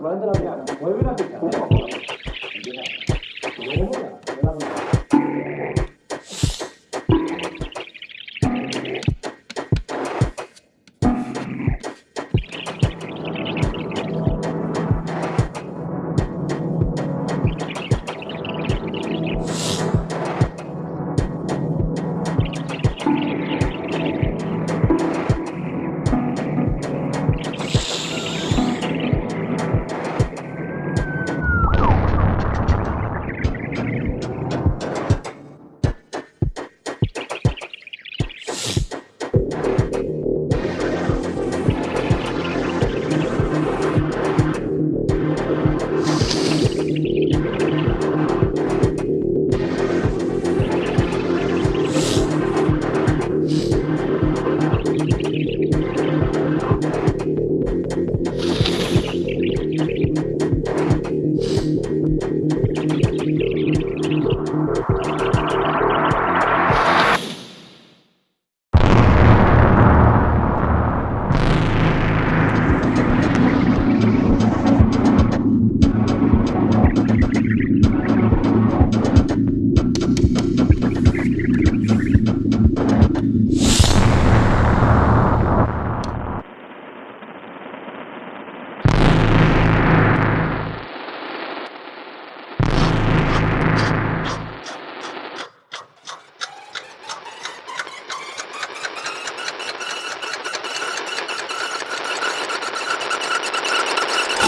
완전하게 월급한테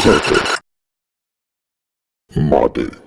Center. Modded.